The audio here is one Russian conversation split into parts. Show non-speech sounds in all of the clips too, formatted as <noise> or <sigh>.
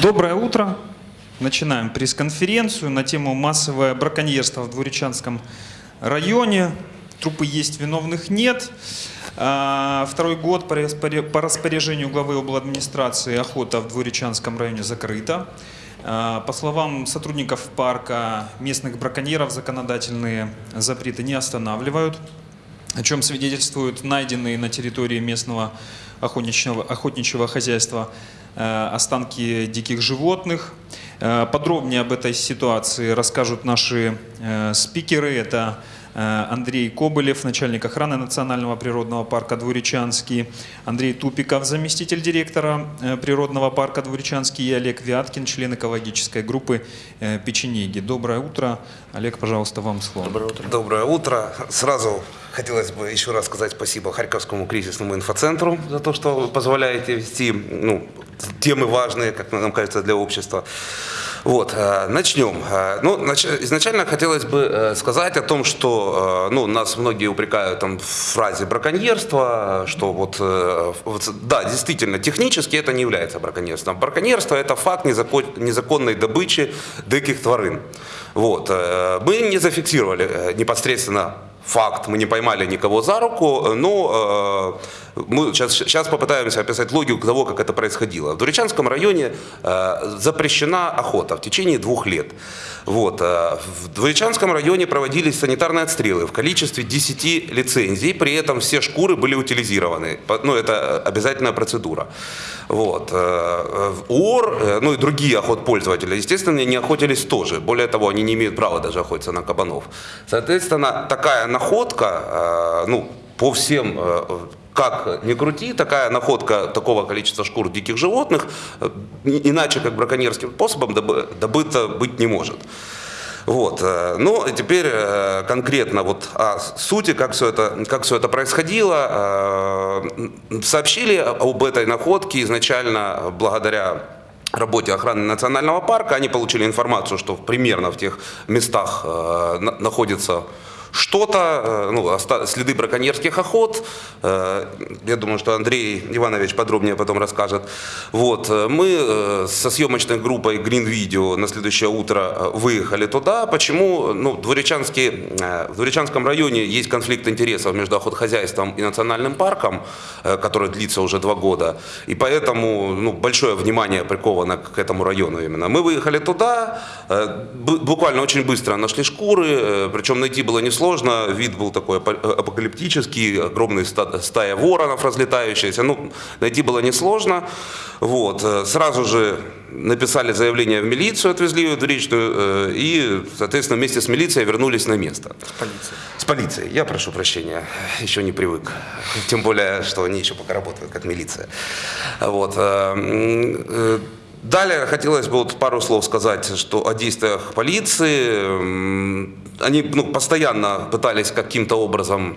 Доброе утро. Начинаем пресс-конференцию на тему массовое браконьерство в Двуречанском районе. Трупы есть, виновных нет. А, Второй год по распоря- по распоряжению главы обладминистрации охота в Двуречанском районе закрыта. А, По словам сотрудников парка, местных браконьеров законодательные запреты не останавливают о чем свидетельствуют найденные на территории местного охотничьего, охотничьего хозяйства останки диких животных. Э, Подробнее об этой ситуации расскажут наши э, спикеры. Это э, Андрей Кобылев, начальник охраны Национального природного парка Двуречанский, Андрей Тупиков, заместитель директора э, природного парка Двуречанский и Олег Вяткин, член экологической группы э, Печенеги. Доброе утро. Олег, пожалуйста, вам слово. Доброе утро. Доброе утро. Сразу хотелось бы еще раз сказать спасибо Харьковскому кризисному инфоцентру за то, что вы позволяете вести ну, темы важные, как нам кажется, для общества. Вот, э, начнем. Э, Ну, нач- изначально хотелось бы э, сказать о том, что ну, нас многие упрекают там, в фразе браконьерства, что вот, вот, да, действительно, технически это не является браконьерством. Браконьерство – это факт незакон- незаконной добычи диких тварин. Вот. Мы не зафиксировали непосредственно факт, мы не поймали никого за руку, но э, мы сейчас, сейчас попытаемся описать логику того, как это происходило. В Дуречанском районе э, запрещена охота в течение двух лет. Вот, э, в Дуречанском районе проводились санитарные отстрелы в количестве 10 лицензий, при этом все шкуры были утилизированы. Ну, это обязательная процедура. Вот. э, УОР, э, ну и другие охотпользователи, естественно, не охотились тоже. Более того, они не имеют права даже охотиться на кабанов. Соответственно, такая находка, э, ну, по всем э, как ни крути, такая находка такого количества шкур диких животных, э, иначе как браконьерским способом добы- добыта быть не может. Вот. э, Ну, теперь э, конкретно вот о сути, как все это, как все это происходило. Сообщили об этой находке изначально благодаря работе охраны национального парка. Они получили информацию, что примерно в тех местах на- находится что-то, э, ну, следы браконьерских охот. Э, Я думаю, что Андрей Иванович подробнее потом расскажет. Вот. э, Мы со съемочной группой Green Video на следующее утро выехали туда. Почему? Ну, э, в Двуречанском районе есть конфликт интересов между охотхозяйством и национальным парком, который длится уже два года. И поэтому ну, большое внимание приковано к этому району именно. Мы выехали туда, бу- буквально очень быстро нашли шкуры, причем найти было несложно, вид был такой э, апокалиптический, огромная ста- стая воронов разлетающаяся, ну, найти было несложно. Вот. э, Сразу же написали заявление в милицию, отвезли ее в Двуречную, э, и, соответственно, вместе с милицией вернулись на место. Полиция. С полицией. Я прошу прощения, еще не привык. <laughs> Тем более, что они еще пока работают как милиция. Вот. Далее хотелось бы вот пару слов сказать, что о действиях полиции. Они ну, постоянно пытались каким-то образом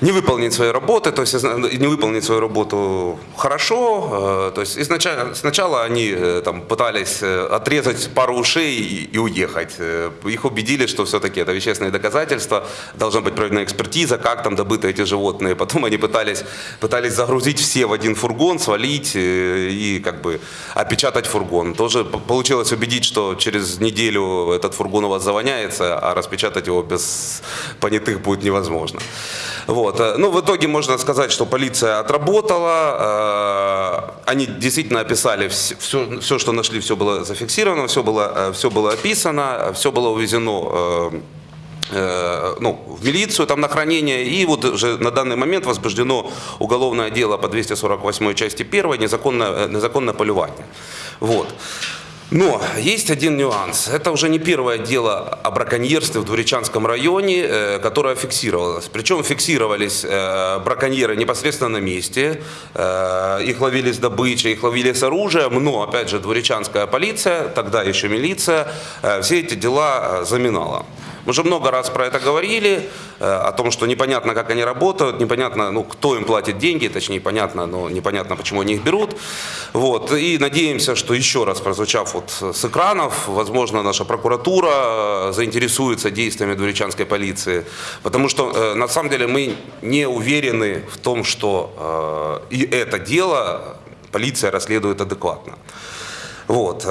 не выполнить свои работы, то есть не выполнить свою работу хорошо. э, То есть изначально, сначала они э, там, пытались э, отрезать пару ушей и, и уехать. Их убедили, что все-таки это вещественные доказательства, должна быть проведена экспертиза, как там добыты эти животные. Потом они пытались, пытались загрузить все в один фургон, свалить и как бы опечатать фургон. Тоже получилось убедить, что через неделю этот фургон у вас завоняется, а распечатать его без понятых будет невозможно. Вот. Э, Ну, в итоге можно сказать, что полиция отработала, э, они действительно описали все, все, что нашли, все было зафиксировано, все было, э, все было описано, все было увезено ну, в милицию там на хранение, и вот уже на данный момент возбуждено уголовное дело по 248 части 1 незаконное, незаконное полювание. Вот. Но есть один нюанс. Это уже не первое дело о браконьерстве в Двуречанском районе, э, которое фиксировалось. Причем фиксировались э, браконьеры непосредственно на месте. Э, Их ловили с добычей, их ловили с оружием. Но, опять же, Двуречанская полиция, тогда еще милиция, все эти дела заминала. Мы уже много раз про это говорили, э, о том, что непонятно, как они работают, непонятно, ну, кто им платит деньги, точнее, понятно, но непонятно, почему они их берут. Вот. И надеемся, что еще раз прозвучав вот с экранов, возможно, наша прокуратура э, заинтересуется действиями Двуречанской полиции, потому что, э, на самом деле, мы не уверены в том, что и это дело полиция расследует адекватно. Вот.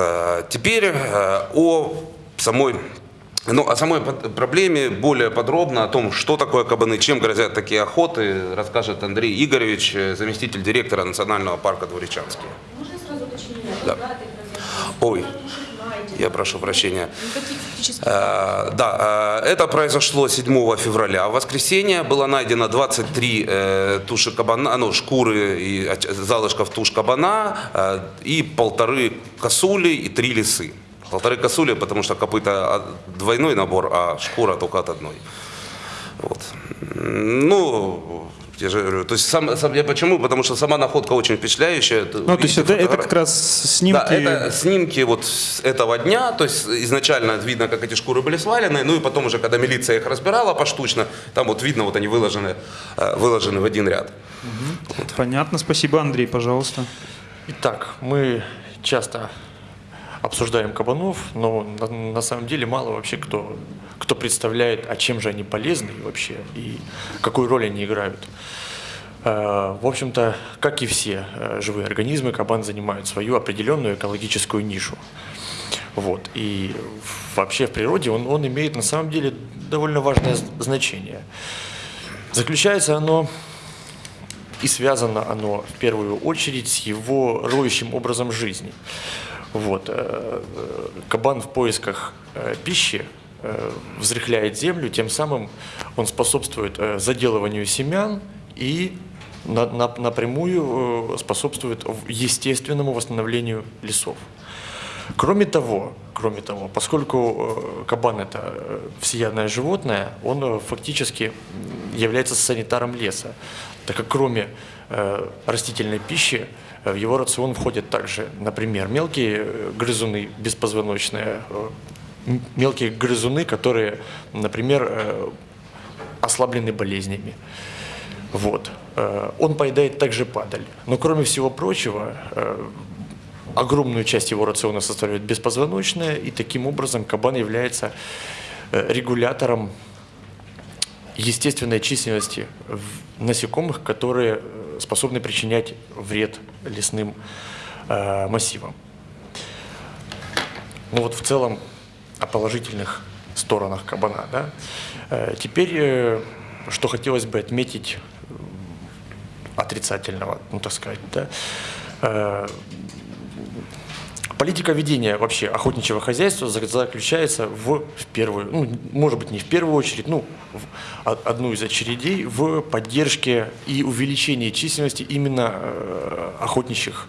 Теперь о самой ну, о самой проблеме более подробно, о том, что такое кабаны, чем грозят такие охоты, расскажет Андрей Игоревич, э, заместитель директора Национального парка Дворечанский. Можно сразу уточнение? Да. Ой, я прошу прощения. Э, Да, э, это произошло 7 февраля. В воскресенье было найдено 23 э, туши кабана, ну, шкуры и залышков туш кабана э, и полторы косули и три лисы. Полторы косули, потому что копыта а, двойной набор, а шкура только от одной. Вот. Ну, я же говорю, то есть сам, сам- я почему? Потому что сама находка очень впечатляющая. Ну, то есть это, это как раз снимки... Да, это снимки вот с этого дня, то есть изначально видно, как эти шкуры были свалены, ну и потом уже, когда милиция их разбирала поштучно, там вот видно, вот они выложены, э, выложены в один ряд. Понятно, спасибо, Андрей, пожалуйста. Итак, мы часто обсуждаем кабанов, но на, на самом деле мало вообще кто, кто представляет, а чем же они полезны вообще и какую роль они играют. Э, В общем-то, как и все э, живые организмы, кабан занимает свою определенную экологическую нишу. Вот. И вообще в природе он, он имеет на самом деле довольно важное значение. Заключается оно и связано оно в первую очередь с его роющим образом жизни. Вот. э, Кабан в поисках э, пищи э, взрыхляет землю, тем самым он способствует заделыванию семян и на- на- напрямую способствует естественному восстановлению лесов. Кроме того, кроме того, поскольку кабан это всеядное животное, он фактически является санитаром леса, так как кроме растительной пищи в его рацион входят также, например, мелкие э, грызуны беспозвоночные, э, мелкие грызуны, которые, например, э, ослаблены болезнями. Вот. Э, Он поедает также падаль. Но кроме всего прочего, э, огромную часть его рациона составляет беспозвоночная, и таким образом кабан является э, регулятором естественной численности насекомых, которые э, способны причинять вред лесным э, массивам. Ну вот в целом о положительных сторонах кабана. Да? Э, Теперь, э, что хотелось бы отметить э, отрицательного, ну так сказать, да? Э, Политика ведения вообще охотничьего хозяйства за- заключается в, в первую, ну, может быть, не в первую очередь, ну, в о- одну из очередей в поддержке и увеличении численности именно э, охотничьих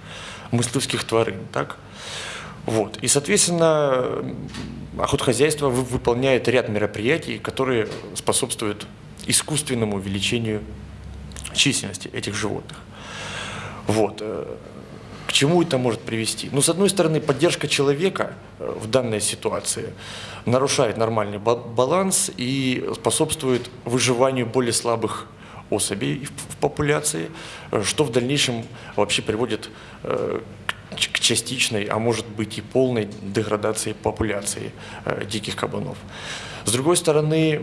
мыслевских тварин, так? Вот. И, соответственно, охотхозяйство вы- выполняет ряд мероприятий, которые способствуют искусственному увеличению численности этих животных. Вот. К чему это может привести? Ну, с одной стороны, поддержка человека э, в данной ситуации нарушает нормальный ба- баланс и способствует выживанию более слабых особей в популяции, э, что в дальнейшем вообще приводит э, к частичной, а может быть и полной деградации популяции диких кабанов. С другой стороны,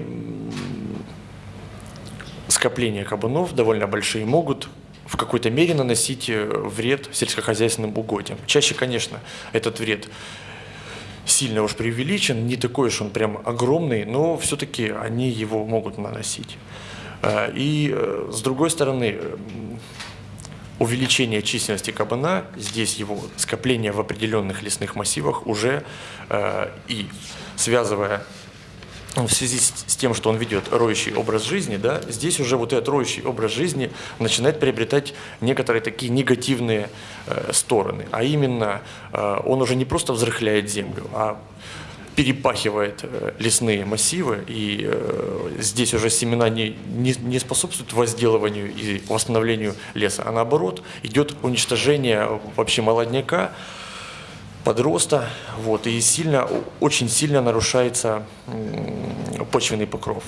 скопления кабанов довольно большие могут в какой-то мере наносить э, вред сельскохозяйственным угодьям. Чаще, конечно, этот вред сильно уж преувеличен, не такой уж он прям огромный, но все-таки они его могут наносить. Э, И э, с другой стороны, увеличение численности кабана, здесь его скопление в определенных лесных массивах уже и связывая в связи с тем, что он ведет роющий образ жизни, да, здесь уже вот этот роющий образ жизни начинает приобретать некоторые такие негативные э, стороны. А именно, э, он уже не просто взрыхляет землю, а перепахивает э, лесные массивы, и э, здесь уже семена не, не, не способствуют возделыванию и восстановлению леса, а наоборот идет уничтожение вообще молодняка, подроста, вот, и сильно, очень сильно нарушается почвенный покров.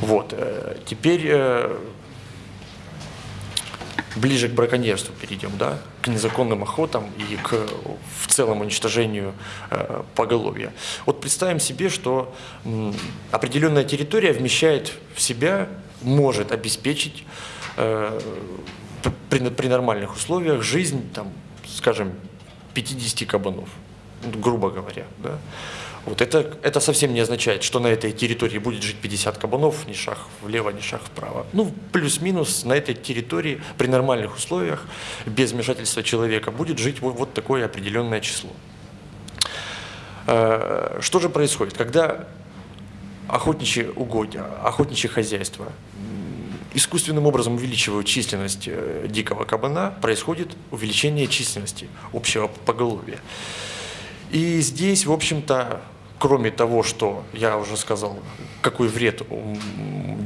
Вот, э, теперь э, ближе к браконьерству перейдем, да, к незаконным охотам и к в целом уничтожению э, поголовья. Вот представим себе, что определенная территория вмещает в себя, может обеспечить при, при нормальных условиях жизнь, там, скажем, 50 кабанов, ну, грубо говоря. Да? Вот это, это совсем не означает, что на этой территории будет жить 50 кабанов, ни шаг влево, ни шаг вправо. Ну, плюс-минус на этой территории при нормальных условиях, без вмешательства человека, будет жить вот, вот такое определенное число. Э, Что же происходит, когда охотничьи угодья, охотничье хозяйство искусственным образом увеличивают численность э, дикого кабана, происходит увеличение численности общего поголовья. И здесь, в общем-то, кроме того, что я уже сказал, какой вред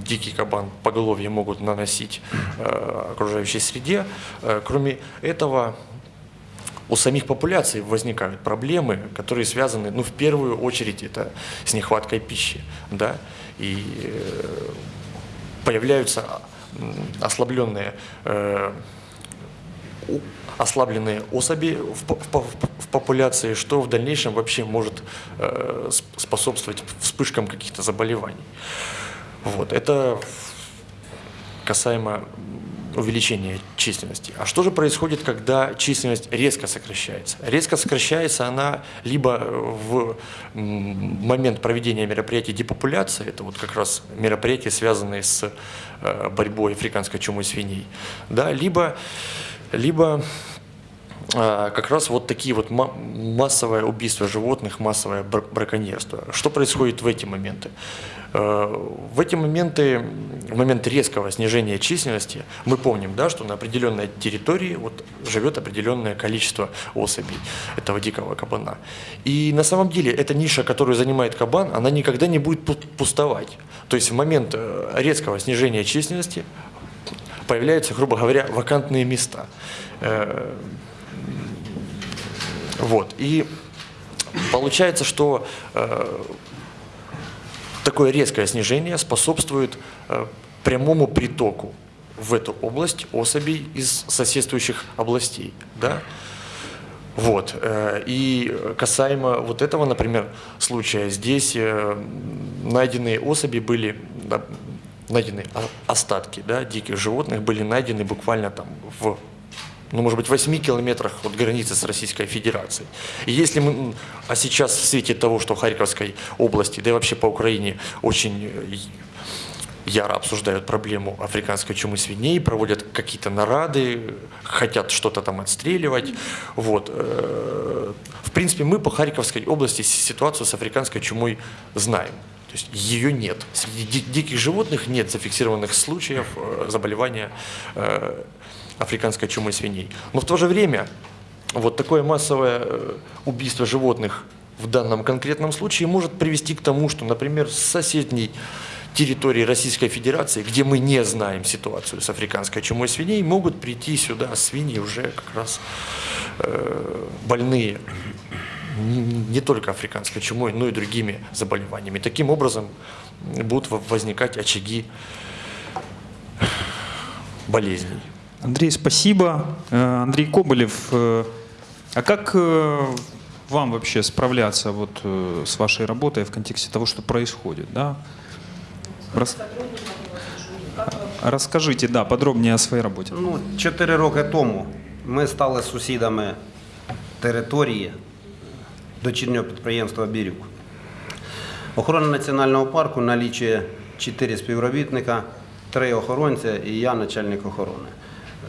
дикий кабан поголовье могут наносить э, окружающей среде, э, кроме этого у самих популяций возникают проблемы, которые связаны, ну, в первую очередь, это с нехваткой пищи, да, и э, появляются ослабленные, э, ослабленные особи в, в по- в популяции, что в дальнейшем вообще может э, сп- способствовать вспышкам каких-то заболеваний. Вот, это касаемо увеличения численности. А что же происходит, когда численность резко сокращается? Резко сокращается она либо в м, момент проведения мероприятий депопуляции, это вот как раз мероприятия, связанные с э, борьбой африканской чумы свиней, да, либо, либо как раз вот такие вот ма- массовое убийство животных, массовое бр- браконьерство. Что происходит в эти моменты? Э, В эти моменты, в момент резкого снижения численности, мы помним, да, что на определенной территории вот живет определенное количество особей этого дикого кабана. И на самом деле эта ниша, которую занимает кабан, она никогда не будет пу- пустовать. То есть в момент э, резкого снижения численности появляются, грубо говоря, вакантные места. Вот. И получается, что э, такое резкое снижение способствует э, прямому притоку в эту область особей из соседствующих областей. Да? Вот. э, И касаемо вот этого, например, случая, здесь найденные особи были, найдены остатки да, диких животных были найдены буквально там в ну, может быть, 8 километрах от границы с Российской Федерацией. И если мы, а сейчас в свете того, что в Харьковской области, да и вообще по Украине очень э, яро обсуждают проблему африканской чумы свиней, проводят какие-то нарады, хотят что-то там отстреливать. Вот. э, В принципе, мы по Харьковской области ситуацию с африканской чумой знаем. То есть ее нет. Среди ди- диких животных нет зафиксированных случаев э, заболевания африканской чумой свиней. Но в то же время вот такое массовое э, убийство животных в данном конкретном случае может привести к тому, что, например, с соседней территории Российской Федерации, где мы не знаем ситуацию с африканской чумой свиней, могут прийти сюда свиньи уже как раз э, больные не только африканской чумой, но и другими заболеваниями. Таким образом будут во- возникать очаги болезней. Андрей, спасибо. Э, Андрей Коболев, э, а как э, вам вообще справляться вот э, с вашей работой в контексте того, что происходит? Да? Рас- Расскажите, да, подробнее о своей работе. Ну, чотири роки тому ми стали сусідами території дочірнього підприємства Бірюк. Охорона національного парку налічує 4 співробітника, 3 охоронця і я начальник охорони.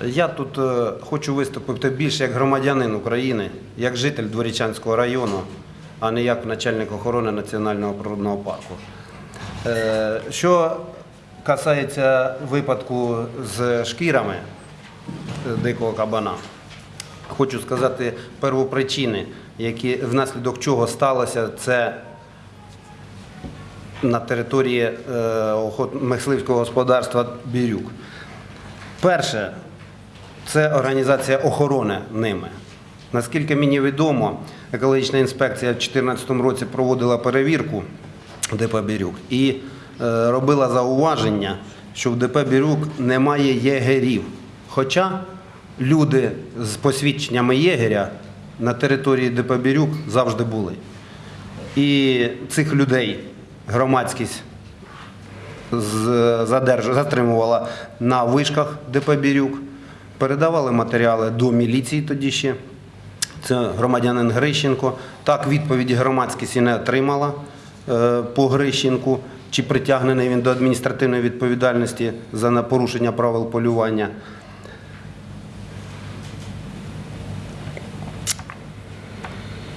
Я тут е, хочу виступити більше як громадянин України, як житель Дворічанського району, а не як начальник охорони національного природного парку. Е, Що касається випадку з шкірами е, дикого кабана, хочу сказати первопричини, які внаслідок чого сталося це на території мисливського господарства Бірюк. Перше, це організація охорони ними. Наскільки мені відомо, екологічна інспекція в 2014 році проводила перевірку ДП Бірюк і е, робила зауваження, що в ДП Бірюк немає єгерів. Хоча люди з посвідченнями єгеря на території ДП Бірюк завжди були. І цих людей громадськість затримувала на вишках ДП Бірюк, передавали матеріали до міліції тоді ще. Це громадянин Грищенко. Так, відповіді громадськість і не отримала е, по Грищенку, чи притягнений він до адміністративної відповідальності за порушення правил полювання.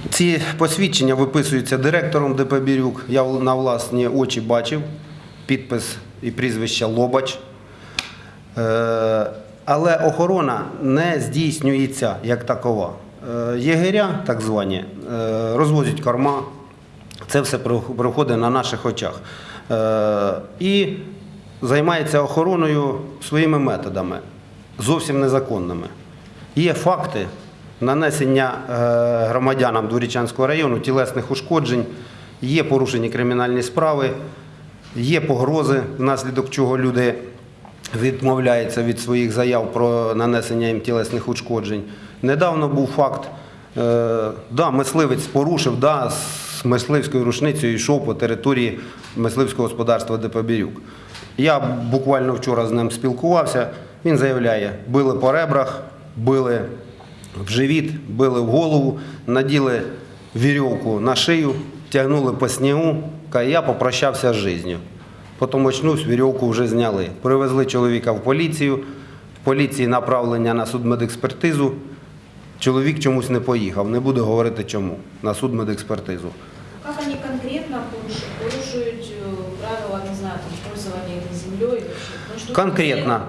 Ці посвідчення виписуються директором ДП Бірюк. Я на власні очі бачив підпис і прізвище Лобач. Але охорона не здійснюється як такова. Е, Єгеря, так звані, е, розвозять корма. Це все проходить на наших очах. Е, І займається охороною своїми методами, зовсім незаконними. Є факти нанесення громадянам Дворічанського району тілесних ушкоджень, є порушені кримінальні справи, є погрози, внаслідок чого люди відмовляються від своїх заяв про нанесення їм тілесних ушкоджень. Недавно був факт, е, да, мисливець порушив, да, з мисливською рушницею йшов по території мисливського господарства ДП Бірюк. Я буквально вчора з ним спілкувався. Він заявляє, били по ребрах, били в живіт, били в голову, наділи вірьовку на шию, тягнули по снігу, я попрощався з життю. Потім очнусь, вірьовку вже зняли. Привезли чоловіка в поліцію, в поліції направлення на судмедекспертизу. Чоловік чомусь не поїхав, не буду говорити чому, на судмедекспертизу. Как они конкретно порушують е, правила, не знаю, там? Потому что Конкретно,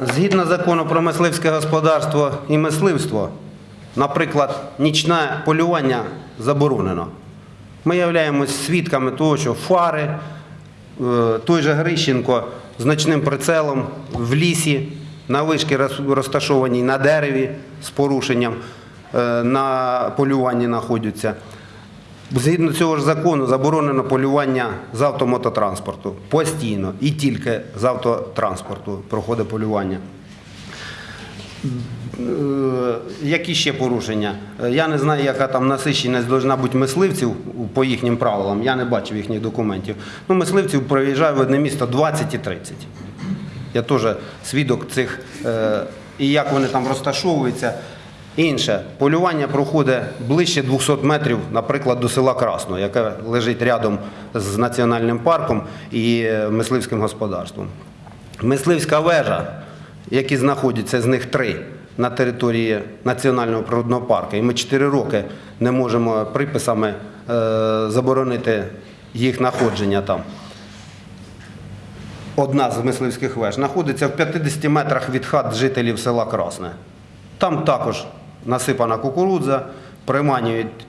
згідно закону про мисливське господарство і мисливство, наприклад, нічне полювання заборонено. Ми являємось свідками того, що фари, той же Грищенко з ночним прицелом в лісі, на вишки розташованій на дереві з порушенням е, на полюванні знаходяться. Згідно цього ж закону заборонено полювання з автомототранспорту постійно і тільки з автотранспорту проходить полювання. Е, Які ще порушення? Е, Я не знаю, яка там насиченість повинна бути мисливців по їхнім правилам. Я не бачив їхніх документів. Ну, мисливців проїжджає в одне місто 20 і 30. Я теж свідок цих, е, і як вони там розташовуються. Інше, полювання проходить ближче 200 метрів, наприклад, до села Красно, яке лежить рядом з національним парком і мисливським господарством. Мисливська вежа, які знаходяться з них три на території національного природного парку, і ми 4 роки не можемо приписами е, заборонити їх знаходження там одна з мисливських веж, знаходиться в 50 метрах від хат жителів села Красне. Там також насипана кукурудза, приманюють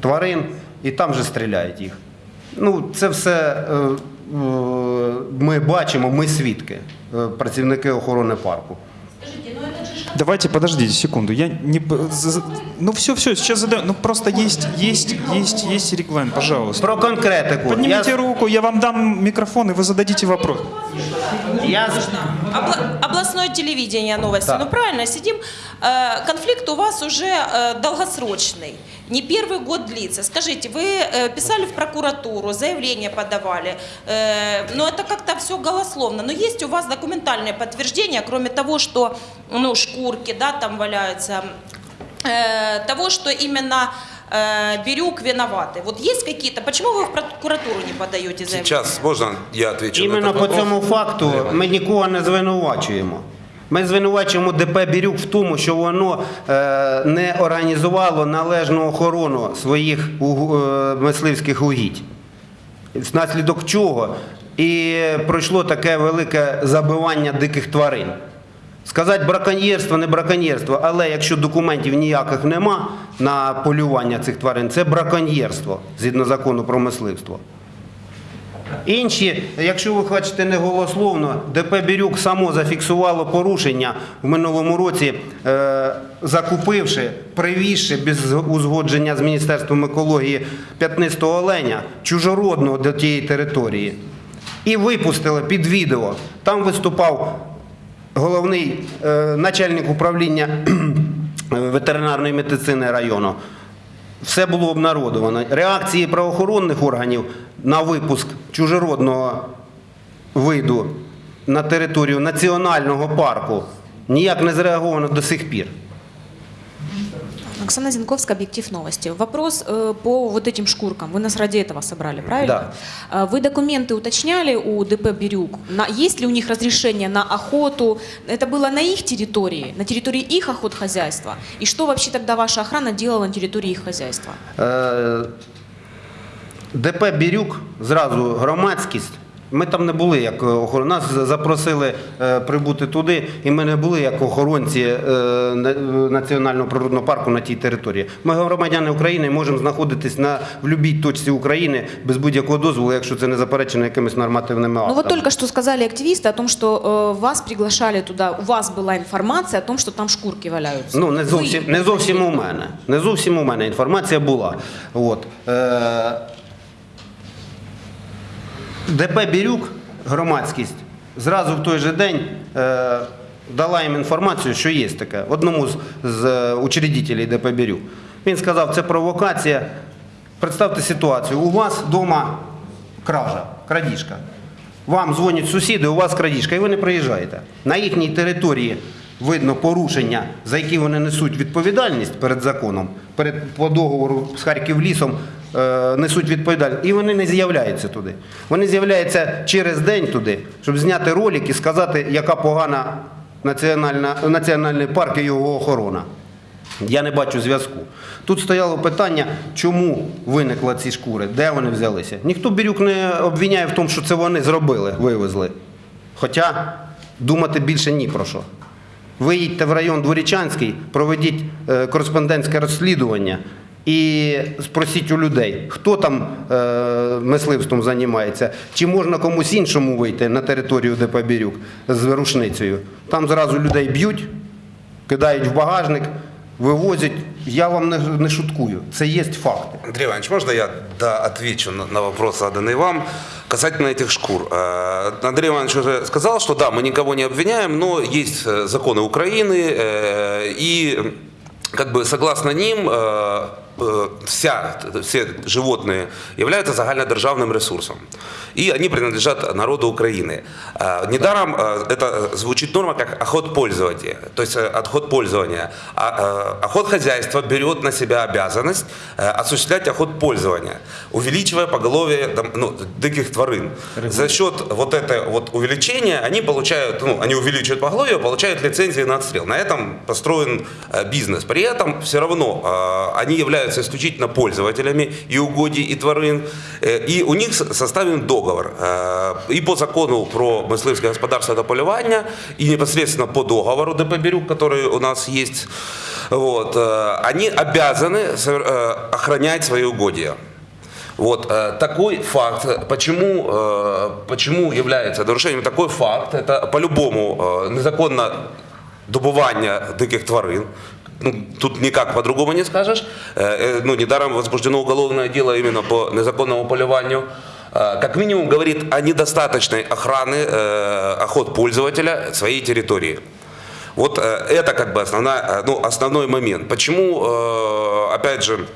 тварин і там же стріляють їх. Ну, це все е, ми бачимо, ми свідки, е, працівники охорони парку. Давайте, подождите секунду. Я не... Ну все, все, сейчас задаю. Ну просто есть, есть, есть, есть регламент, пожалуйста. Про конкретику. Поднимите Я, руку, я вам дам микрофон, и вы зададите вопрос. я, Обла- областное телевидение новости. Да. Ну правильно, сидим. Э, Конфликт у вас уже э, долгосрочный. Не первый год длится. Скажите, вы э, писали в прокуратуру, заявление подавали, э, но это как-то все голословно. Но есть у вас документальные подтверждения, кроме того, что ну, шкурки да, там валяются, э, того, что именно э, Бирюк виноваты. Вот есть какие-то... Почему вы в прокуратуру не подаете заявление? Сейчас можно я отвечу на іменно этот по вопрос? цьому факту ми нікого не звинувачуємо. Ми звинувачуємо ДП Бірюк в тому, що воно е, не організувало належну охорону своїх е, мисливських угідь. Внаслідок чого і пройшло таке велике забивання диких тварин. Сказати браконьєрство, не браконьєрство, але якщо документів ніяких нема на полювання цих тварин, це браконьєрство згідно закону про мисливство. Інші, якщо ви хочете не голословно, ДП Бірюк само зафіксувало порушення в минулому році, е, закупивши, привізши без узгодження з Міністерством екології п'ятнистого оленя, чужородного до тієї території. І випустили під відео. Там виступав головний е, начальник управління <clears throat> ветеринарної медицини району. Все було обнародовано. Реакції правоохоронних органів на випуск чужеродного виду на територію національного парку Ніяк не зреаговано до сих пір. Оксана Зинковская, Объектив Новости. Вопрос э, по вот этим шкуркам. Вы нас ради этого собрали, правильно? Да. Вы документы уточняли у ДП «Бирюк»? На, есть ли у них разрешение на охоту? Это было на их территории, на территории их охотхозяйства? И что вообще тогда ваша охрана делала на территории их хозяйства? Е, ДП Бірюк, зразу громадськість. Ми там не були як охоронці. Нас запросили е, прибути туди, і ми не були як охоронці е, на- національного природного парку на тій території. Ми громадяни України можемо знаходитись на в будь-якій точці України без будь-якого дозволу, якщо це не заперечено якимись нормативними Ну актами. вот только что сказали активисты о том, что э, вас приглашали туда, у вас была информация о том, что там шкурки валяются. Ну, не Вы- зовсім, не зовсім у мене. Не зовсім у мене інформація була. От. ДП Бірюк, громадськість, зразу в той же день е, дала їм інформацію, що є таке. Одному з, з е, учредителей ДП Бірюк. Він сказав, це провокація. Представте ситуацію. У вас вдома кража, крадіжка. Вам дзвонять сусіди, у вас крадіжка, і ви не приїжджаєте. На їхній території видно порушення, за які вони несуть відповідальність перед законом, перед по договору з Харківлісом е, несуть відповідальність. І вони не з'являються туди. Вони з'являються через день туди, щоб зняти ролик і сказати, яка погана національна, національний парк і його охорона. Я не бачу зв'язку. Тут стояло питання, чому виникли ці шкури, де вони взялися. Ніхто Бірюк не обвиняє в тому, що це вони зробили, вивезли. Хоча думати більше ні про що. Ви їдьте в район Дворічанський, проведіть е, кореспондентське розслідування і спросіть у людей, хто там е, мисливством займається, чи можна комусь іншому вийти на територію ДП Бірюк з рушницею. Там зразу людей б'ють, кидають в багажник, вивозять. Я вам не, не шуткую. Це є факти. Андрей Иванович, можно я да, отвечу на, на вопрос, заданный вам, касательно этих шкур? Э, Андрей Иванович уже сказал, что да, мы никого не обвиняем, но есть э, законы Украины, э, и как бы согласно ним э, э, вся, все животные являются загальнодержавным ресурсом. И они принадлежат народу Украины. Недаром это звучит норма как охотпользование, то есть э, отход-пользования. А, э, Охотхозяйство берет на себя обязанность осуществлять охотпользование, увеличивая поголовье ну, диких тварин. За счет вот этого вот увеличения они получают, ну, они увеличивают поголовье, получают лицензии на отстрел. На этом построен э, бизнес. При этом все равно э, они являются исключительно пользователями и угодий, и тварин. Э, И у них составлен договор. Э, И по закону про мисливське господарство та полювання, и непосредственно по договору ДП «Бирюк», который у нас есть, вот, э, они обязаны охранять свои угодья. Вот такой факт, почему, почему является нарушением такой факт, это по-любому незаконно добування диких тварин. Ну, тут никак по-другому не скажешь. Э, э, Ну, недаром возбуждено уголовное дело именно по незаконному полюванию. Э, Как минимум говорит о недостаточной охраны охот пользователя своей территории. Вот это как бы основная, ну, основной момент. Почему, опять же,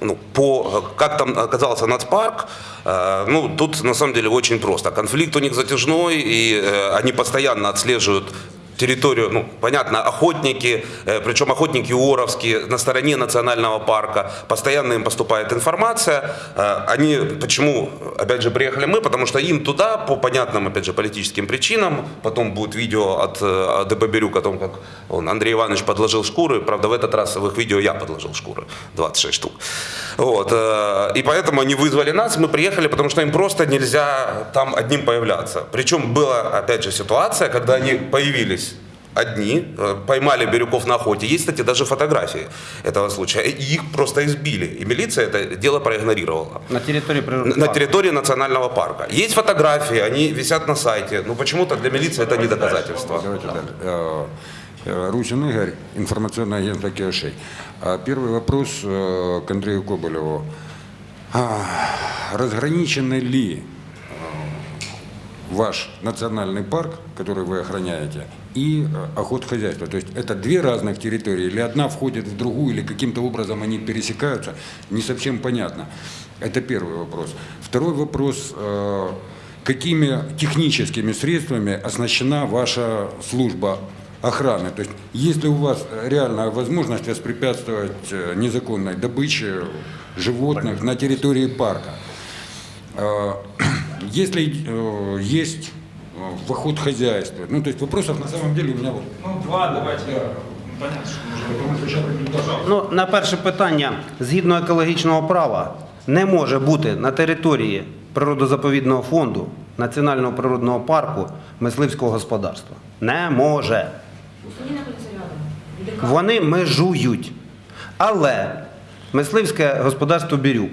ну, по, как там оказался нацпарк, э, ну, тут на самом деле очень просто. Конфликт у них затяжной, и э, они постоянно отслеживают территорию, ну, понятно, охотники, э, причем охотники уоровские на стороне национального парка, постоянно им поступает информация. Э, Они, почему, опять же, приехали мы, потому что им туда, по понятным, опять же, политическим причинам, потом будет видео от э, ДП «Бирюк» о том, как он, Андрей Иванович подложил шкуры, правда, в этот раз в их видео я подложил шкуры, 26 штук. Вот, и поэтому они вызвали нас, мы приехали, потому что им просто нельзя там одним появляться. Причем была, опять же, ситуация, когда они появились одни, э, поймали Бирюков на охоте. Есть, кстати, даже фотографии этого случая. И их просто избили. И милиция это дело проигнорировала. На території На природного на парку. территории национального парка. Есть фотографии, они висят на сайте. Но почему-то для милиции это не доказательство. Давайте дальше. Э, э, Русин Игорь, информационное агентство Киошей. А Первый вопрос к Андрею Коболеву. А, Разграничены ли ваш национальный парк, который вы охраняете, и э, охотхозяйство? То есть это две разных территории, или одна входит в другую, или каким-то образом они пересекаются, не совсем понятно. Это первый вопрос. Второй вопрос. э, Какими техническими средствами оснащена ваша служба охраны. То есть, есть ли у вас реальная возможность воспрепятствовать э, незаконной добыче животных на территории парка? <clears throat> Если есть в охот хозяйства, ну то есть вопросов на самом деле у меня вот Ну, два давайте. Понятно, что можно. Ну, на перше питання, згідно екологічного права, не може бути на території природозаповідного фонду Національного природного парку мисливського господарства. Не може. Вони межують. Але мисливське господарство Бірюк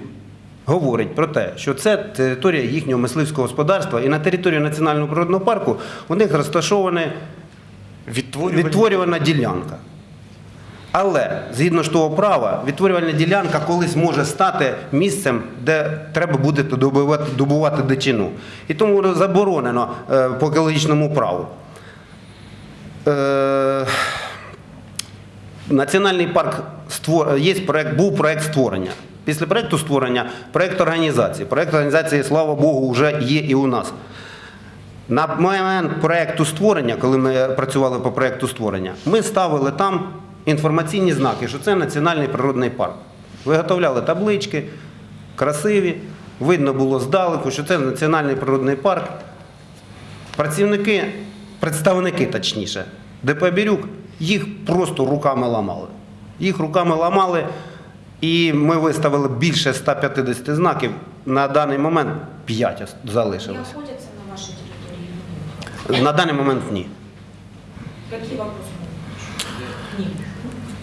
говорить про те, що це територія їхнього мисливського господарства, і на території Національного природного парку у них Відтворювальні- відтворювана ділянка. Але згідно ж того права, відтворювальна ділянка колись може стати місцем, де треба буде добувати, дичину. І тому заборонено е, по екологічному праву. Е, Національний парк є проект, був проект створення. Після проекту створення проект організації. Проект організації, слава Богу, вже є і у нас. На момент проекту створення, коли ми працювали по проекту створення, ми ставили там інформаційні знаки, що це національний природний парк. Виготовляли таблички, красиві, видно було здалеку, що це національний природний парк. Працівники, представники точніше, ДП Бірюк, їх просто руками ламали. Їх руками ламали, і ми виставили більше 150 знаків. На даний момент 5 Не залишилось. охотятся на вашій території? На даний момент ні. Які вопроси? Нет.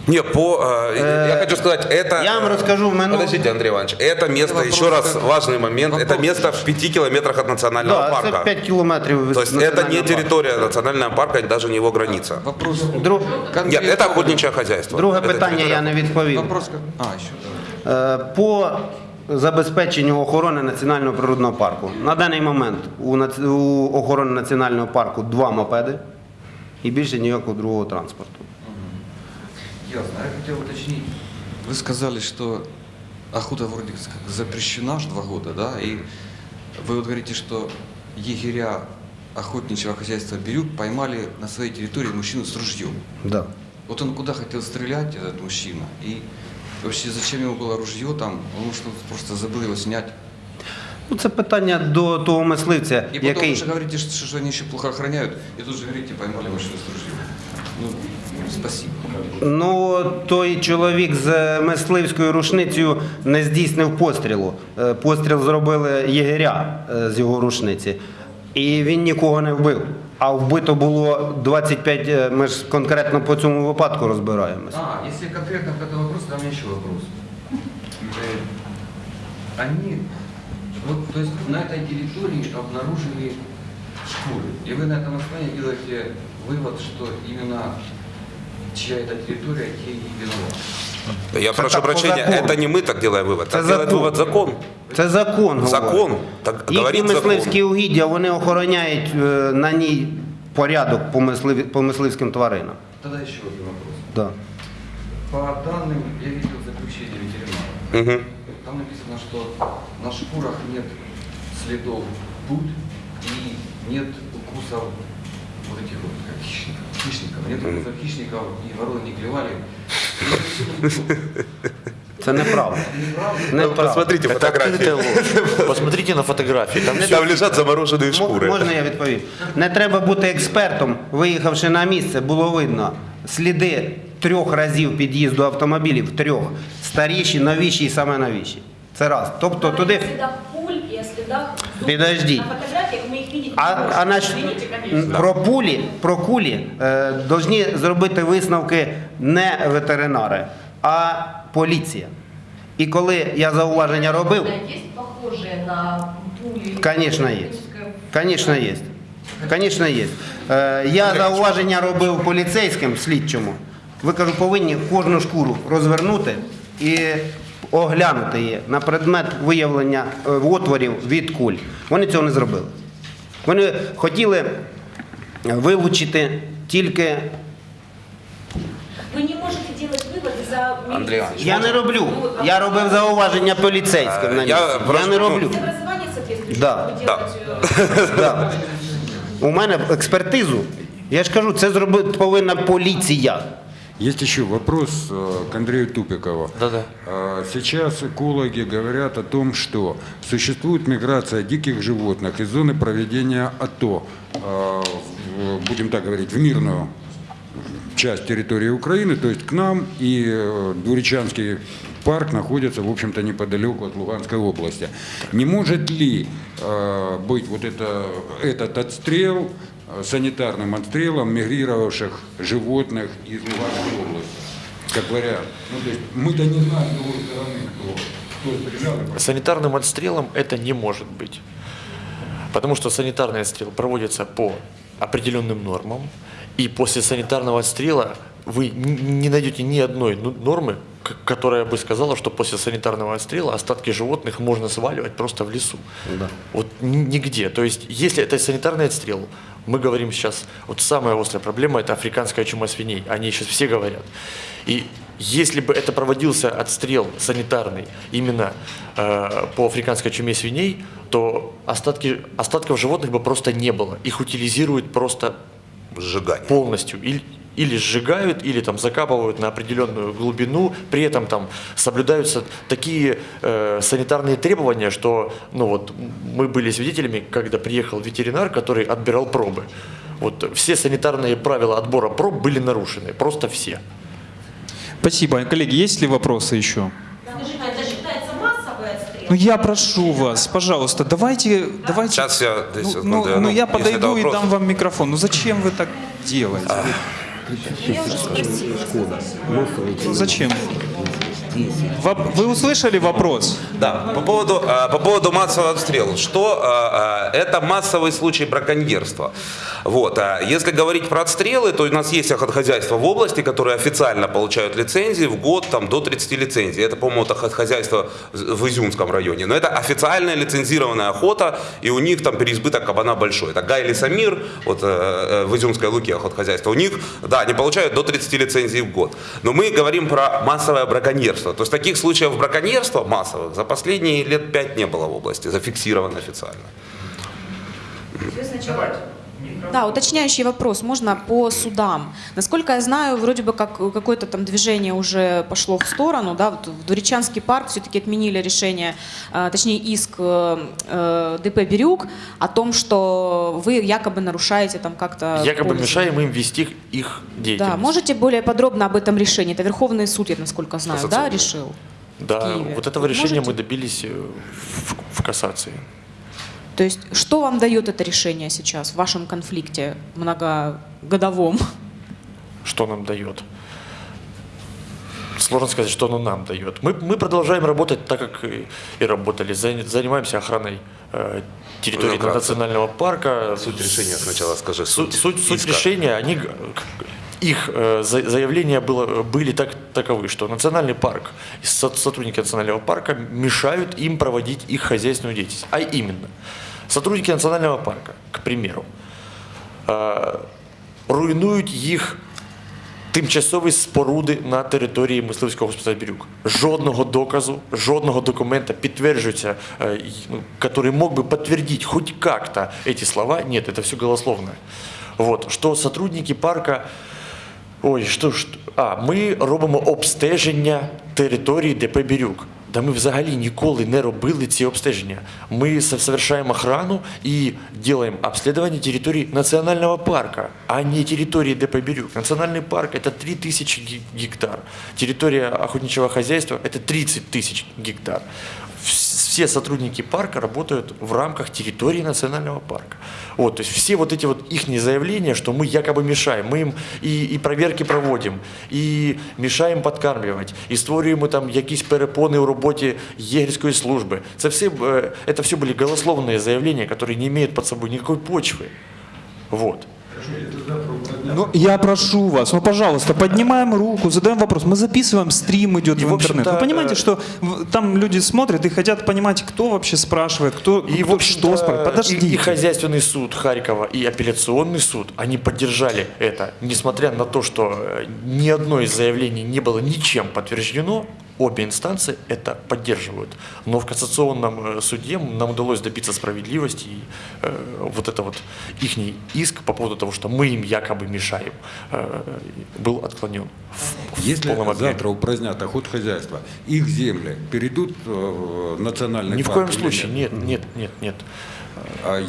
Не, по, э, я хочу сказать, это... Я вам расскажу в минут- Подождите, Андрей Иванович, это место, Вопрос еще раз как- важный момент, это вопрос место в пяти километрах от национального Да, це парка. 5 кілометрів від То есть это не національного парку. территория национального парка, даже не его граница. вопрос. Друг- Нет, конкретно- это охотничье хозяйство. Друге Это питання территория. я не відповів. Вопрос как... А, еще давай. Е, По забезпеченню охорони національного природного парку. На даний момент у, наці- у охорони національного парку два мопеди і більше ніякого другого транспорту. Ясно. Я хотел уточнить. Вы сказали, что охота вроде как запрещена аж два года, да? И вы вот говорите, что егеря охотничьего хозяйства Бирюк поймали на своей территории мужчину с ружьем. Да. Вот он куда хотел стрелять, этот мужчина? И вообще зачем ему было ружье там? Он может просто забыл его снять. Ну, це питання до того мисливця, И потом який. вы же говорите, что, что они еще плохо охраняют, и тут же говорите, поймали мужчину с ружьем. Ну, спасибо. Ну, той чоловік з мисливською рушницею не здійснив пострілу. Е, Постріл зробили єгеря е, з його рушниці. І він нікого не вбив. А вбито було 25, е, ми ж конкретно по цьому випадку розбираємось. А, если конкретно по этому вопросу, то у меня еще вопрос. Э, Они, вот, то есть на этой территории обнаружили шкуры, и вы на этом основании делаете вывод, что именно чья это территория, те и виноваты. Я Это прошу так по прощения, закону. это не мы так делаем вывод, Это так делает закон. вывод закон. Це закон. Закон. говорить. Так Їхні говорить мисливські закон. угіддя вони охороняють е, на ній порядок по, мисливі- по мисливським тваринам. Тогда еще один вопрос. Да. По данным, я видел заключение ветеринара. Мгм. Там написано, что на шкурах нет следов пуль и нет укусов вот этих вот как хищников. хищников. Нет укусов хищников, и вороны не клевали. Це неправда. Ну, Неправда. Посмотрите Это открытая фотографии. ложь. Посмотрите на фотографии. Там все Там лежат замороженные М- шкуры. Можна я відповім? Не треба бути експертом. Виїхавши на місце, було видно сліди трьох разів під'їзду автомобілів, трьох. Старіші, новіші і саме новіші. Це раз. Тобто Говорите туди. о следах пуль и о следах зуб. Подожди. А, а наш... Про пулі, про кулі е, должні зробити висновки не ветеринари, а поліція. І коли я зауваження робив, Есть похожие на. Звісно, є. Звісно, є. Е, Я зауваження робив поліцейським слідчому. Ви кажу, повинні кожну шкуру розвернути і оглянути її на предмет виявлення е, отворів від куль. Вони цього не зробили. Вони хотіли вилучити тільки. Вы не можете делать выводы за Андрей Иванович, Я не роблю. Я робив зауваження поліцейським. на Я місці. Я просто, не ну, роблю. Образование соответствующее, Да, чтобы <laughs> да. делать, э, Да. У мене експертизу Я ж кажу, це зробити повинна поліція. Есть еще вопрос э, к Андрею Тупикову. Да-да. А, Сейчас экологи говорят о том, что существует миграция диких животных из зоны проведения АТО, в- будем так говорить, в мирную часть территории Украины, то есть к нам, и э, Дуричанский парк находится, в общем-то, неподалеку от Луганской области. Не может ли э, быть вот это, этот отстрел э, санитарным отстрелом мигрировавших животных из Луганской области? Как вариант. Ну, то есть мы-то не знаем с другой стороны, кто, кто стрелял. Санитарным отстрелом это не может быть. Потому что санитарный отстрел проводится по определенным нормам, и после санитарного отстрела вы не найдете ни одной ну- нормы, которая бы сказала, что после санитарного отстрела остатки животных можно сваливать просто в лесу. Вот н- нигде. То есть, если это санитарный отстрел, мы говорим сейчас, вот самая острая проблема – это африканская чума свиней. О ней сейчас все говорят. И если бы это проводился отстрел санитарный именно э, по африканской чуме свиней, то остатки, остатков животных бы просто не было. Их утилизируют просто Сжигание. полностью. Или, или сжигают, или там закапывают на определенную глубину, при этом там соблюдаются такие э, санитарные требования, что ну вот, мы были свидетелями, когда приехал ветеринар, который отбирал пробы. Вот все санитарные правила отбора проб были нарушены, просто все. Спасибо. Коллеги, есть ли вопросы еще? Ну я прошу вас, пожалуйста, давайте, давайте. Сейчас я, Ну, секунды, ну, ну, ну, я подойду и вопрос. дам вам микрофон. Ну зачем вы так делаете? Зачем? Вы услышали вопрос? Да, по поводу, а, по поводу массового обстрела. Что а, а, это массовый случай браконьерства. Вот, если говорить про отстрелы, то у нас есть охотхозяйства в области, которые официально получают лицензии в год там, до 30 лицензий. Это, по-моему, охотхозяйство в Изюмском районе. Но это официальная лицензированная охота, и у них там переизбыток кабана большой. Это Гай Лесомир, вот, э, э, в Изюмской Луке охотхозяйство. У них, да, они получают до 30 лицензий в год. Но мы говорим про массовое браконьерство. То есть таких случаев браконьерства массовых за последние лет пять не было в области, зафиксировано официально. Сначала Да, уточняющий вопрос. Можно по судам. Насколько я знаю, вроде бы как какое-то там движение уже пошло в сторону. Да? Вот в Дуричанский парк все-таки отменили решение, э, точнее иск э, э, ДП «Бирюк» о том, что вы якобы нарушаете там как-то... Якобы полностью. мешаем им вести их деятельность. Да, можете более подробно об этом решении? Это Верховный суд, я насколько знаю, да, решил? Да, вот этого решения можете? мы добились в, в кассации. То есть что вам дает это решение сейчас в вашем конфликте многогодовом? Что нам дает? Сложно сказать, что оно нам дает. Мы, мы продолжаем работать так, как и, и работали. Зан- Занимаемся охраной э, территории вкратце. национального парка. Суть решения сначала скажи. Суть, Суть, суть, иска. решения, они, их э, за- заявления было, были так, таковы, что национальный парк, сотрудники национального парка мешают им проводить их хозяйственную деятельность. А именно, сотрудники национального парка, к примеру, е, руйнують їх тимчасові споруди на території мисливського господарства Бірюк. Жодного доказу, жодного документа підтверджується, е, й- ну, который мог бы подтвердить хоть как-то эти слова. Нет, это все голословно. Вот, что сотрудники парка Ой, що ж, а, ми робимо обстеження території ДП Бірюк. Да ми взагалі ніколи не робили ці обстеження. Ми со- совершаем охрану и делаем обследование территории национального парка, а не территории ДП Бирюк. Национальный парк – это 3000 ге- гектар. Территория охотничьего хозяйства – это 30 тысяч гектар. Вс- Все сотрудники парка работают в рамках территории национального парка. Вот, то есть все вот эти вот их заявления, что мы якобы мешаем, мы им и, и проверки проводим, і мішаємо подкармлювати, і створюємо там якісь перепони у роботі єгерської служби. Це все, е, это все были голословные заявления, которые не имеют под собой никакой почвы. Вот. ну, я прошу вас, ну, пожалуйста, поднимаем руку, задаем вопрос. Мы записываем, стрим идет И, в интернет. Вы понимаете, э, что там люди смотрят и хотят понимать, кто вообще спрашивает, кто, И, кто что спрашивает. Подождите. И, и хозяйственный суд Харькова, и апелляционный суд, они поддержали это, несмотря на то, что э, ни одно из заявлений не было ничем подтверждено, обе инстанции это поддерживают. Но в кассационном э, суде нам удалось добиться справедливости, и э, вот это вот их иск по поводу того, что мы им якобы мешаем, э, был отклонен в, в Если объеме. завтра упразднят охот хозяйства, их земли перейдут э, в национальный Ни в коем случае, нет? нет, нет, нет,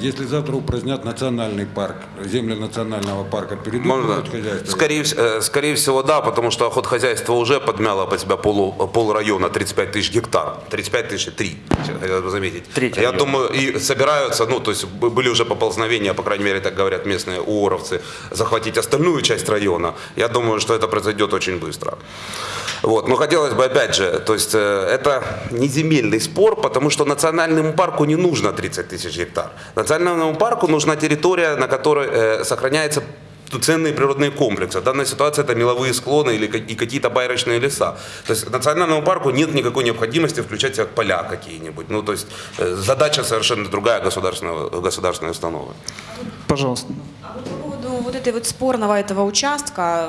если завтра упразднят национальный парк, земли национального парка перейдут в Можно? охот хозяйства? Скорее, э, скорее всего, да, потому что охотхозяйство уже подмяло под себя полу, пол района 35 тысяч гектар. 35 тысяч и 3, хотел бы заметить. Третий Я район. думаю, и собираются, ну, то есть были уже поползновения, по крайней мере, так говорят местные уоровцы, захватить остальную часть района. Я думаю, что это произойдет очень быстро. Вот. Но хотелось бы, опять же, то есть э, это не земельный спор, потому что национальному парку не нужно 30 тысяч гектар. Национальному парку нужна территория, на которой э, сохраняется ценные природные комплексы. В данной ситуации это меловые склоны или и какие-то байрочные леса. То есть национальному парку нет никакой необходимости включать в поля какие-нибудь. Ну, то есть э, задача совершенно другая государственного, государственной установы. Пожалуйста. Поводу вот этой вот спорного этого участка,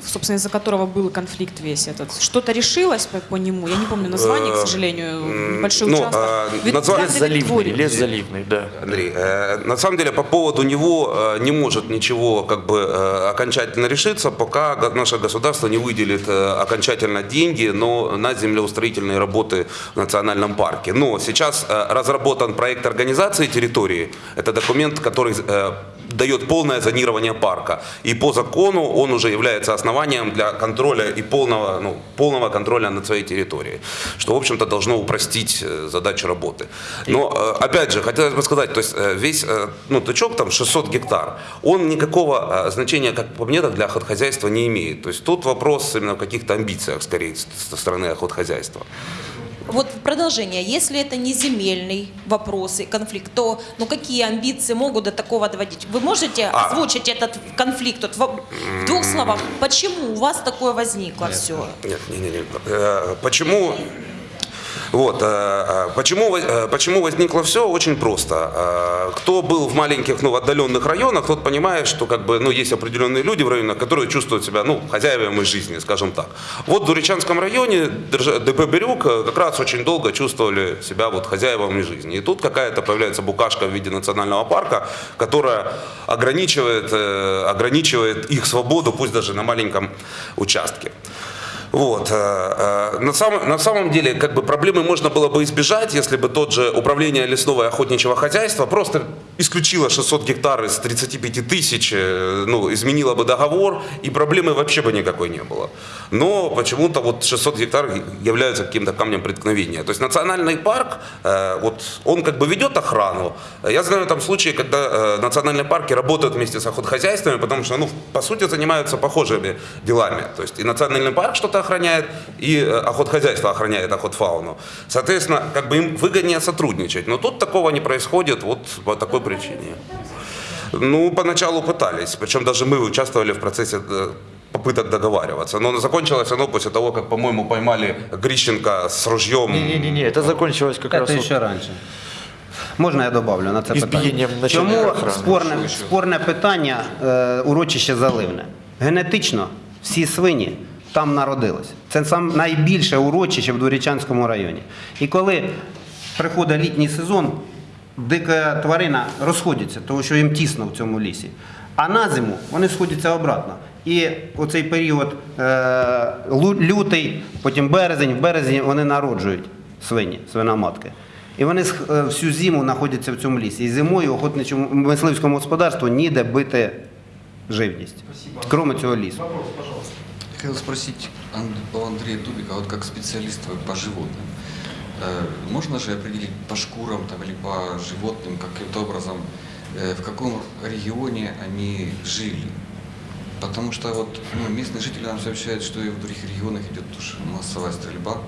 собственно, из-за которого был конфликт весь этот, что-то решилось по, по нему? Я не помню название, к сожалению, м, большой ну, участок. а, Ведь Лес заливный, лес заливный, да. Андрей, э, на самом деле по поводу него э, не может ничего как бы э, окончательно решиться, пока наше государство не выделит э, окончательно деньги но на землеустроительные работы в национальном парке. Но сейчас э, разработан проект организации территории. Это документ, который э, дает полное зонирование парка. И по закону он уже является основанием для контроля и полного, ну, полного контроля над своей территорией. Что, в общем-то, должно упростить э, задачу работы. Но, э, опять же, хотелось бы сказать, то есть э, весь ну, тычок, там 600 гектар, он никакого значения, как по мне, так для охотхозяйства не имеет. То есть тут вопрос именно в каких-то амбициях, скорее, со стороны охотхозяйства. Вот продолжение, если это не земельный вопрос и конфликт, то ну какие амбиции могут до такого доводить? Вы можете А. озвучить этот конфликт вот, в, в двух словах? Почему у вас такое возникло все? Нет, не, не, не. Э, Почему? Вот, э, э, почему, э, почему возникло все? Очень просто. Кто был в маленьких, ну, отдаленных районах, тот понимает, что как бы, ну, есть определенные люди в районах, которые чувствуют себя, ну, хозяевами жизни, скажем так. Вот в Дуричанском районе ДП «Бирюк» как раз очень долго чувствовали себя вот хозяевами жизни. И тут какая-то появляется букашка в виде национального парка, которая ограничивает, ограничивает их свободу, пусть даже на маленьком участке. Вот. э, э, На самом, на самом деле, как бы проблемы можно было бы избежать, если бы тот же управление лесного и охотничьего хозяйства просто исключило 600 гектар из 35 тысяч, э, ну, изменило бы договор, и проблемы вообще бы никакой не было. Но почему-то вот 600 гектар являются каким-то камнем преткновения. То есть национальный парк, вот он как бы ведет охрану. Я знаю там случаи, когда национальные парки работают вместе с охотхозяйствами, потому что, ну, по сути, занимаются похожими делами. То есть и национальный парк что-то охраняет, и э, охотхозяйство охраняет охотфауну. Соответственно, как бы им выгоднее сотрудничать. Но тут такого не происходит вот по такой причине. Ну, поначалу пытались, причем даже мы участвовали в процессе э, попыток договариваться. Но закончилось оно после того, как, по-моему, поймали Грищенко с ружьем. Не-не-не, это закончилось как раз... Це вот- ще раніше. Можна я добавлю на це Ізбієнням питання? начальника Чому охорони. спорне, спорне питання е, урочище заливне? Генетично всі свині там народились. Це сам найбільше урочище в Дворічанському районі. І коли приходить літній сезон, дика тварина розходиться, тому що їм тісно в цьому лісі. А на зиму вони сходяться обратно. І оцей період е, лютий, потім березень, в березні вони народжують свині, свиноматки. І вони е, всю зиму знаходяться в цьому лісі. І зимою охотничому мисливському господарству ніде бити живність, крім цього лісу. Хотел спросить у Андрея Дубика, вот как специалист по животным, э, можно же определить по шкурам там, или по животным каким-то образом, э, в каком регионе они жили? Потому что вот ну, местные жители нам сообщают, что и в других регионах идет тоже массовая стрельба,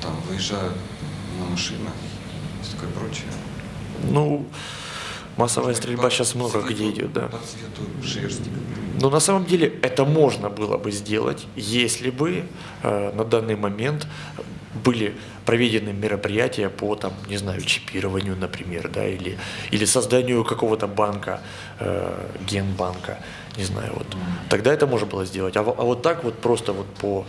там выезжают на машинах и такое прочее. Ну, массовая стрельба сейчас много где идет, да. Но на самом деле это можно было бы сделать, если бы э, на данный момент были проведены мероприятия по, там, не знаю, чипированию, например, да, или, или созданию какого-то банка, э, генбанка, не знаю, вот. Тогда это можно было сделать. А, а вот так вот просто вот по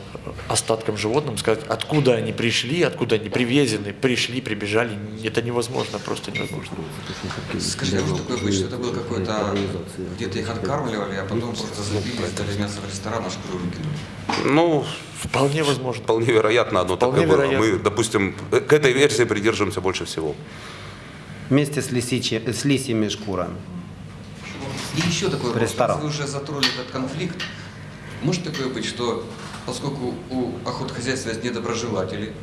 остаткам животным сказать, откуда они пришли, откуда они привезены, пришли, прибежали, это невозможно, просто невозможно. Скажите, а может такое быть, что это было какое-то... Где-то их откармливали, а потом просто забили, сдали мясо в ресторан, а шкуру выкинули? Ну, Вполне возможно. вполне вероятно, одно Вполне такое было. вероятно. Мы, допустим, э, к этой версии придерживаемся больше всего. Вместе с, лисичи- с лисьими шкурами. И еще такой вопрос. Ресторан. Раз Вы уже затронули этот конфликт. Может такое быть, что поскольку у охотхозяйства есть недоброжелатели,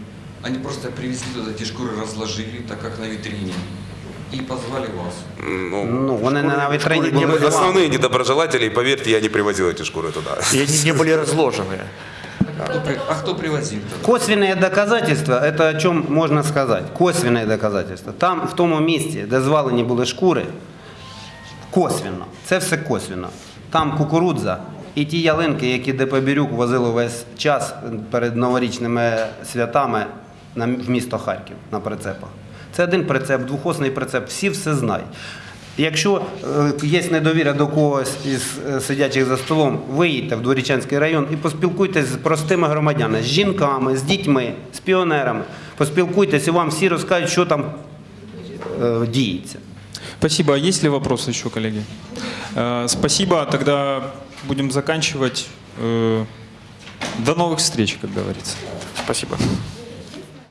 они просто привезли туда эти шкуры, разложили, так как на витрине, и позвали вас? Ну, Ну, вони не на вітрині шкури не були основные недоброжелатели, и поверьте, я не привозил эти шкуры туда. И они не были разложены. А кто, при- а кто привозил тогда? Косвенные доказательства, это о чем можно сказать. Косвенные доказательства. Там, в тому місці, де звалені були шкури, косвенно, це все косвенно. Там кукурудза і ті ялинки, які ДП Бірюк возило весь час перед новорічними святами на м- в місто Харків на прицепах. Це один прицеп, двохосний прицеп, всі все знають. Якщо е, є недовіра до когось із е, сидячих за столом, виїдьте в Дворічанський район і поспілкуйтесь з простими громадянами, з жінками, з дітьми, з піонерами. Поспілкуйтесь і вам всі розкажуть, що там е, діється. Спасибо. А есть ли вопросы еще, коллеги? Э, Спасибо. Тогда будем заканчивать. Э, До новых встреч, как говорится. Спасибо.